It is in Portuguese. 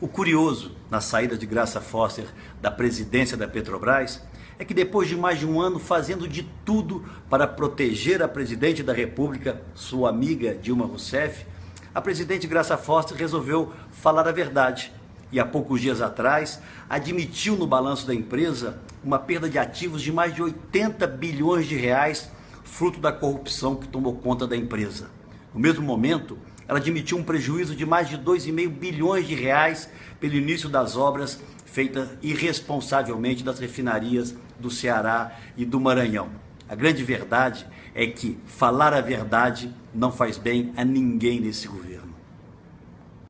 O curioso na saída de Graça Foster da presidência da Petrobras é que depois de mais de um ano fazendo de tudo para proteger a presidente da República, sua amiga Dilma Rousseff, a presidente Graça Foster resolveu falar a verdade e há poucos dias atrás admitiu no balanço da empresa uma perda de ativos de mais de 80 bilhões de reais, fruto da corrupção que tomou conta da empresa. No mesmo momento, ela admitiu um prejuízo de mais de 2,5 bilhões de reais pelo início das obras feitas irresponsavelmente das refinarias do Ceará e do Maranhão. A grande verdade é que falar a verdade não faz bem a ninguém nesse governo.